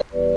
you